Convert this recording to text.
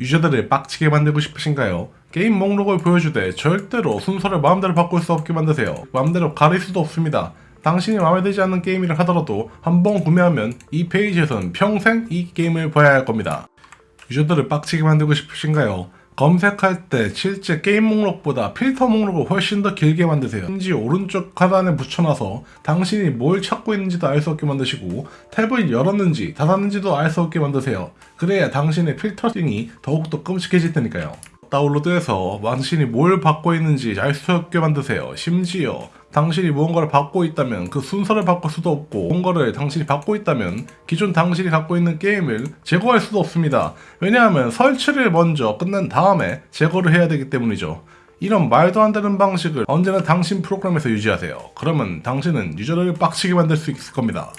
유저들을 빡치게 만들고 싶으신가요? 게임 목록을 보여주되 절대로 순서를 마음대로 바꿀 수 없게 만드세요. 마음대로 가릴 수도 없습니다. 당신이 마음에 들지 않는 게임이라 하더라도 한번 구매하면 이 페이지에서는 평생 이 게임을 봐야 할 겁니다. 유저들을 빡치게 만들고 싶으신가요? 검색할 때 실제 게임 목록보다 필터 목록을 훨씬 더 길게 만드세요. 심지어 오른쪽 하단에 붙여놔서 당신이 뭘 찾고 있는지도 알 수 없게 만드시고 탭을 열었는지 닫았는지도 알 수 없게 만드세요. 그래야 당신의 필터링이 더욱더 끔찍해질 테니까요. 다운로드해서 당신이 뭘 받고 있는지 알 수 없게 만드세요. 심지어 당신이 무언가를 받고 있다면 그 순서를 바꿀 수도 없고 무언가를 당신이 받고 있다면 기존 당신이 갖고 있는 게임을 제거할 수도 없습니다. 왜냐하면 설치를 먼저 끝낸 다음에 제거를 해야 되기 때문이죠. 이런 말도 안 되는 방식을 언제나 당신 프로그램에서 유지하세요. 그러면 당신은 유저를 빡치게 만들 수 있을 겁니다.